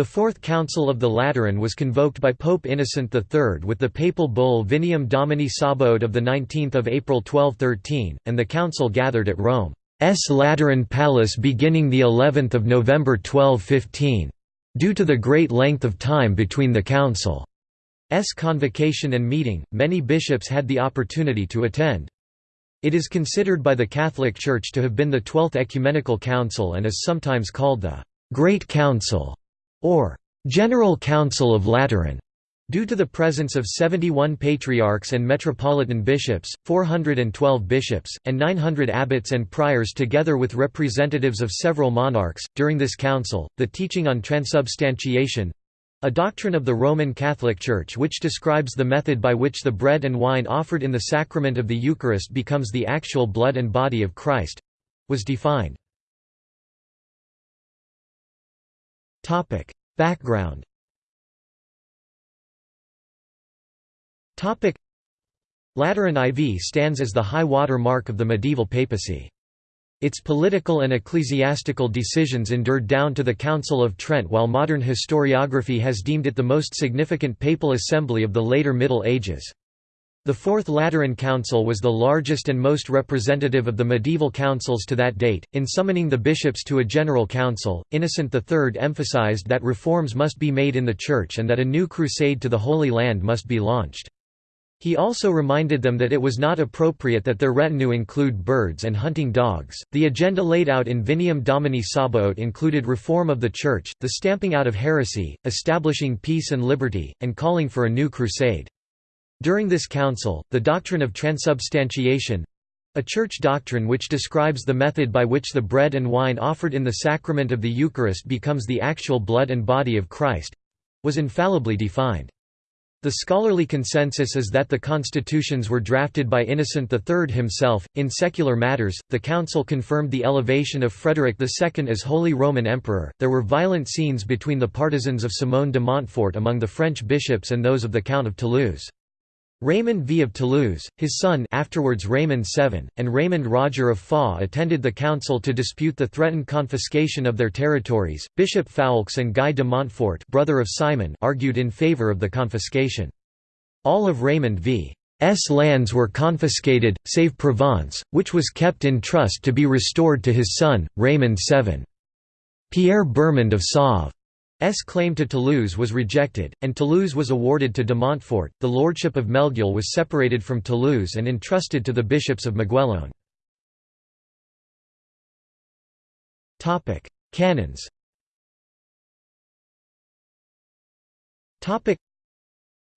The Fourth Council of the Lateran was convoked by Pope Innocent III with the papal bull Vineam Domini Sabaoth of 19 April 1213, and the council gathered at Rome's Lateran Palace beginning the 11th of November 1215. Due to the great length of time between the council's convocation and meeting, many bishops had the opportunity to attend. It is considered by the Catholic Church to have been the Twelfth Ecumenical Council and is sometimes called the Great Council or General Council of Lateran, due to the presence of 71 patriarchs and metropolitan bishops, 412 bishops, and 900 abbots and priors together with representatives of several monarchs. During this council, the teaching on transubstantiation a doctrine of the Roman Catholic Church which describes the method by which the bread and wine offered in the sacrament of the Eucharist becomes the actual blood and body of Christ was defined. Topic: Background. Topic: Lateran IV stands as the high water mark of the medieval papacy. Its political and ecclesiastical decisions endured down to the Council of Trent while modern historiography has deemed it the most significant papal assembly of the later Middle Ages. The Fourth Lateran Council was the largest and most representative of the medieval councils to that date. In summoning the bishops to a general council, Innocent III emphasized that reforms must be made in the Church and that a new crusade to the Holy Land must be launched. He also reminded them that it was not appropriate that their retinue include birds and hunting dogs. The agenda laid out in Vineam Domini Sabaoth included reform of the Church, the stamping out of heresy, establishing peace and liberty, and calling for a new crusade. During this council, the doctrine of transubstantiation—a church doctrine which describes the method by which the bread and wine offered in the sacrament of the Eucharist becomes the actual blood and body of Christ—was infallibly defined. The scholarly consensus is that the constitutions were drafted by Innocent III himself. In secular matters, the council confirmed the elevation of Frederick II as Holy Roman Emperor. There were violent scenes between the partisans of Simon de Montfort among the French bishops and those of the Count of Toulouse. Raymond V of Toulouse, his son afterwards Raymond VII, and Raymond Roger of Foix attended the council to dispute the threatened confiscation of their territories. Bishop Foulques and Guy de Montfort, brother of Simon, argued in favor of the confiscation. All of Raymond V.'s lands were confiscated, save Provence, which was kept in trust to be restored to his son, Raymond VII. Pierre Bermond of Sauve S claim to Toulouse was rejected, and Toulouse was awarded to de Montfort. The lordship of Melgueil was separated from Toulouse and entrusted to the bishops of Maguelone. Topic: Canons. Topic: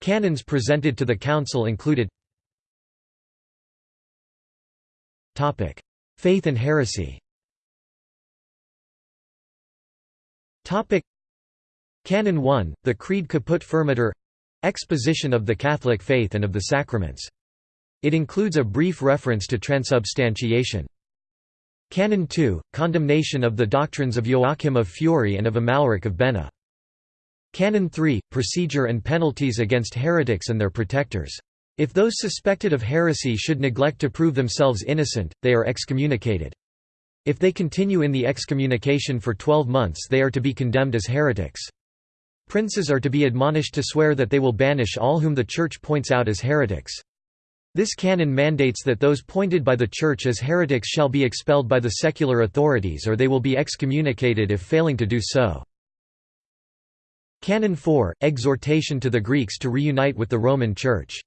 Canons presented to the council included. Topic: Faith and heresy. Topic: Canon 1, the Creed Caput Firmiter exposition of the Catholic faith and of the sacraments. It includes a brief reference to transubstantiation. Canon 2, condemnation of the doctrines of Joachim of Fiore and of Amalric of Bena. Canon 3, procedure and penalties against heretics and their protectors. If those suspected of heresy should neglect to prove themselves innocent, they are excommunicated. If they continue in the excommunication for twelve months they are to be condemned as heretics. Princes are to be admonished to swear that they will banish all whom the Church points out as heretics. This canon mandates that those pointed by the Church as heretics shall be expelled by the secular authorities or they will be excommunicated if failing to do so. Canon 4 – Exhortation to the Greeks to reunite with the Roman Church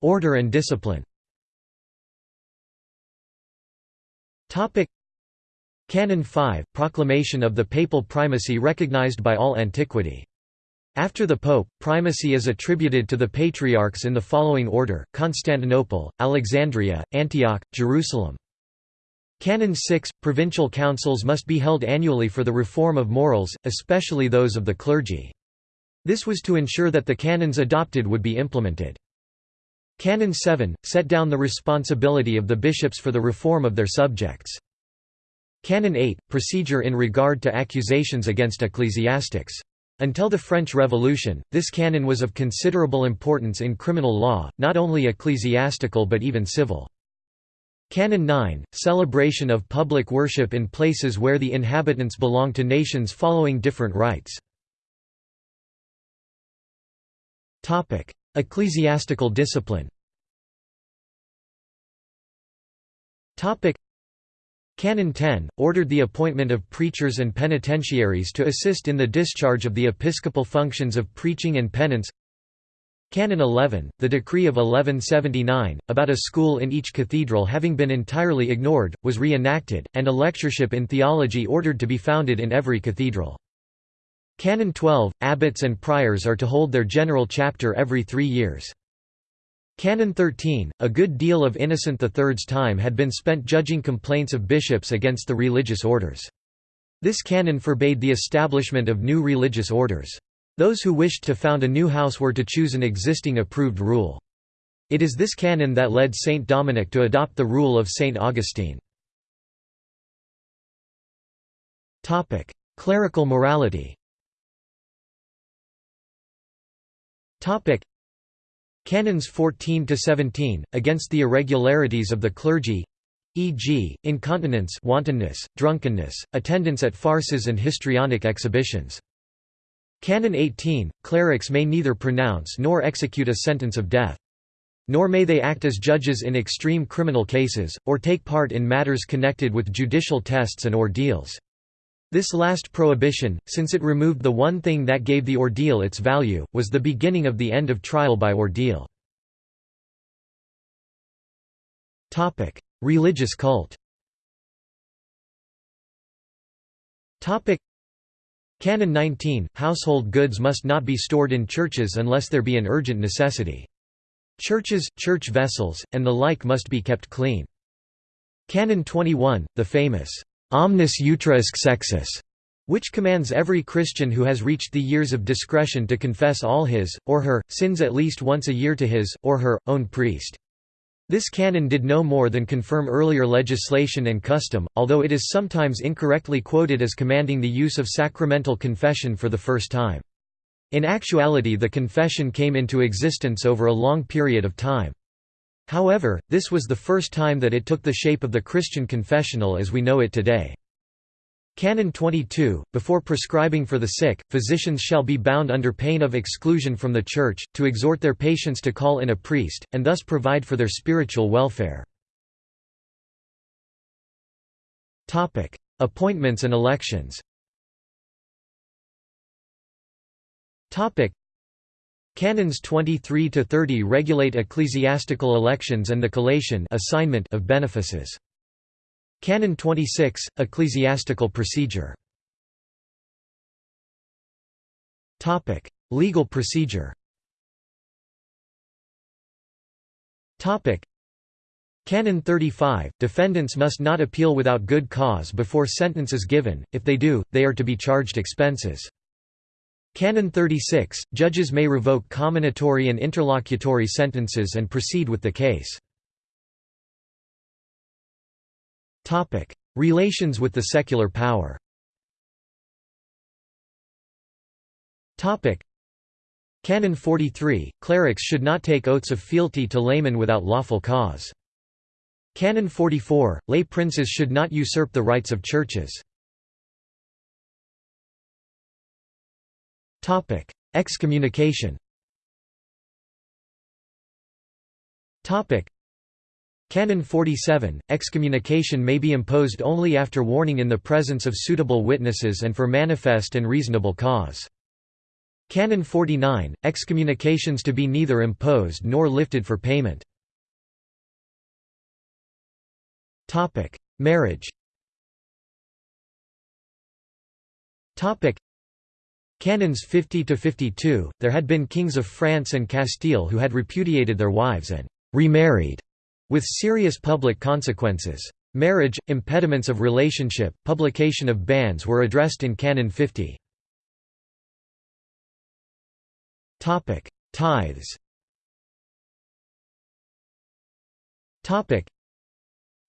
Order and discipline Canon 5 – Proclamation of the papal primacy recognized by all antiquity. After the Pope, primacy is attributed to the patriarchs in the following order, Constantinople, Alexandria, Antioch, Jerusalem. Canon 6 – Provincial councils must be held annually for the reform of morals, especially those of the clergy. This was to ensure that the canons adopted would be implemented. Canon 7 – set down the responsibility of the bishops for the reform of their subjects. Canon 8 – Procedure in regard to accusations against ecclesiastics. Until the French Revolution, this canon was of considerable importance in criminal law, not only ecclesiastical but even civil. Canon 9 – Celebration of public worship in places where the inhabitants belong to nations following different rites. Ecclesiastical discipline Canon 10, ordered the appointment of preachers and penitentiaries to assist in the discharge of the episcopal functions of preaching and penance Canon 11, the decree of 1179, about a school in each cathedral having been entirely ignored, was re-enacted, and a lectureship in theology ordered to be founded in every cathedral. Canon 12, abbots and priors are to hold their general chapter every three years. Canon 13, a good deal of Innocent III's time had been spent judging complaints of bishops against the religious orders. This canon forbade the establishment of new religious orders. Those who wished to found a new house were to choose an existing approved rule. It is this canon that led Saint Dominic to adopt the rule of Saint Augustine. Clerical morality Canons 14 to 17 against the irregularities of the clergy e.g., incontinence, wantonness, drunkenness, attendance at farces and histrionic exhibitions. Canon 18 Clerics may neither pronounce nor execute a sentence of death. Nor may they act as judges in extreme criminal cases, or take part in matters connected with judicial tests and ordeals. This last prohibition, since it removed the one thing that gave the ordeal its value, was the beginning of the end of trial by ordeal. Religious cult Canon 19 – Household goods must not be stored in churches unless there be an urgent necessity. Churches, church vessels, and the like must be kept clean. Canon 21 – The famous omnis utriusque sexus, which commands every Christian who has reached the years of discretion to confess all his, or her, sins at least once a year to his, or her, own priest. This canon did no more than confirm earlier legislation and custom, although it is sometimes incorrectly quoted as commanding the use of sacramental confession for the first time. In actuality the confession came into existence over a long period of time. However, this was the first time that it took the shape of the Christian confessional as we know it today. Canon 22, before prescribing for the sick, physicians shall be bound under pain of exclusion from the Church, to exhort their patients to call in a priest, and thus provide for their spiritual welfare. Appointments and elections Canons 23 to 30 regulate ecclesiastical elections and the collation assignment of benefices. Canon 26 Ecclesiastical procedure. Topic: Legal procedure. Topic: Canon 35 Defendants must not appeal without good cause before sentence is given. If they do, they are to be charged expenses. Canon 36, judges may revoke comminatory and interlocutory sentences and proceed with the case. Relations with the secular power Canon 43, clerics should not take oaths of fealty to laymen without lawful cause. Canon 44, lay princes should not usurp the rights of churches. Excommunication. Topic: Canon 47, excommunication may be imposed only after warning in the presence of suitable witnesses and for manifest and reasonable cause. Canon 49, excommunications to be neither imposed nor lifted for payment. Marriage Canons 50 to 52 There had been kings of France and Castile who had repudiated their wives and remarried with serious public consequences. Marriage, impediments of relationship, publication of banns were addressed in Canon 50. Topic: Tithes. Topic: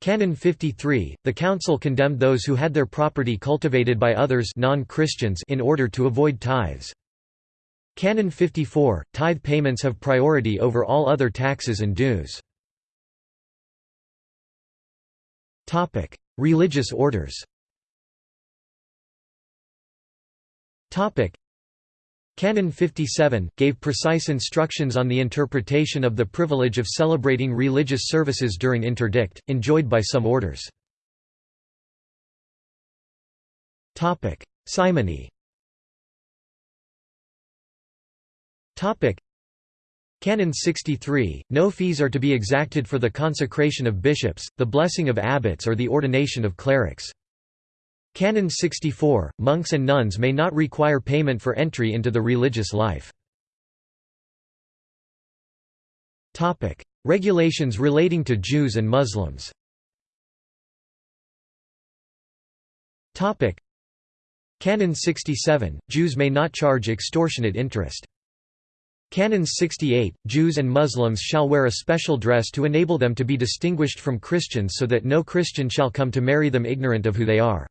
Canon 53, the Council condemned those who had their property cultivated by others non-Christians in order to avoid tithes. Canon 54, tithe payments have priority over all other taxes and dues. Topic: Religious orders. Topic: Canon 57 gave precise instructions on the interpretation of the privilege of celebrating religious services during interdict, enjoyed by some orders. Simony. Canon 63, no fees are to be exacted for the consecration of bishops, the blessing of abbots or the ordination of clerics. Canon 64, monks and nuns may not require payment for entry into the religious life. Regulations relating to Jews and Muslims Canon 67, Jews may not charge extortionate interest. Canons 68, Jews and Muslims shall wear a special dress to enable them to be distinguished from Christians so that no Christian shall come to marry them ignorant of who they are.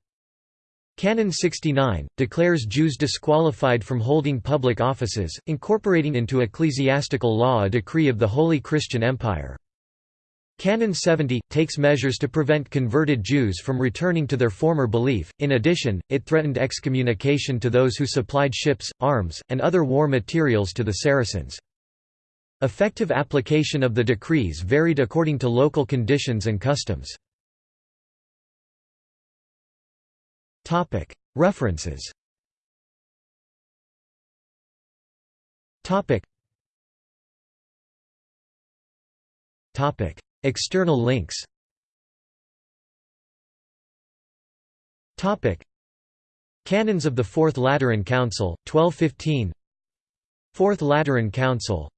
Canon 69, declares Jews disqualified from holding public offices, incorporating into ecclesiastical law a decree of the Holy Christian Empire. Canon 70, takes measures to prevent converted Jews from returning to their former belief, in addition, it threatened excommunication to those who supplied ships, arms, and other war materials to the Saracens. Effective application of the decrees varied according to local conditions and customs. References. Topic. External links. Canons of the Fourth Lateran Council, 1215 Fourth Lateran Council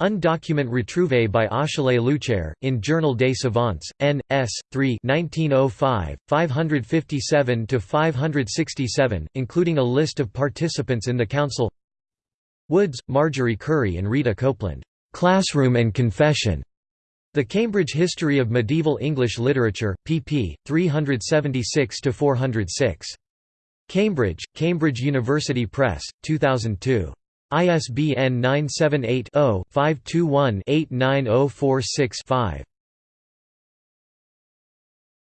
Un document retrouvé by Achille Luchaire, in Journal des Savants, N. S. 3 1905, 557–567, including a list of participants in the council Woods, Marjorie Curry and Rita Copeland, "'Classroom and Confession' The Cambridge History of Medieval English Literature, pp. 376–406. Cambridge, Cambridge University Press, 2002. ISBN 978 0 521 89046 5.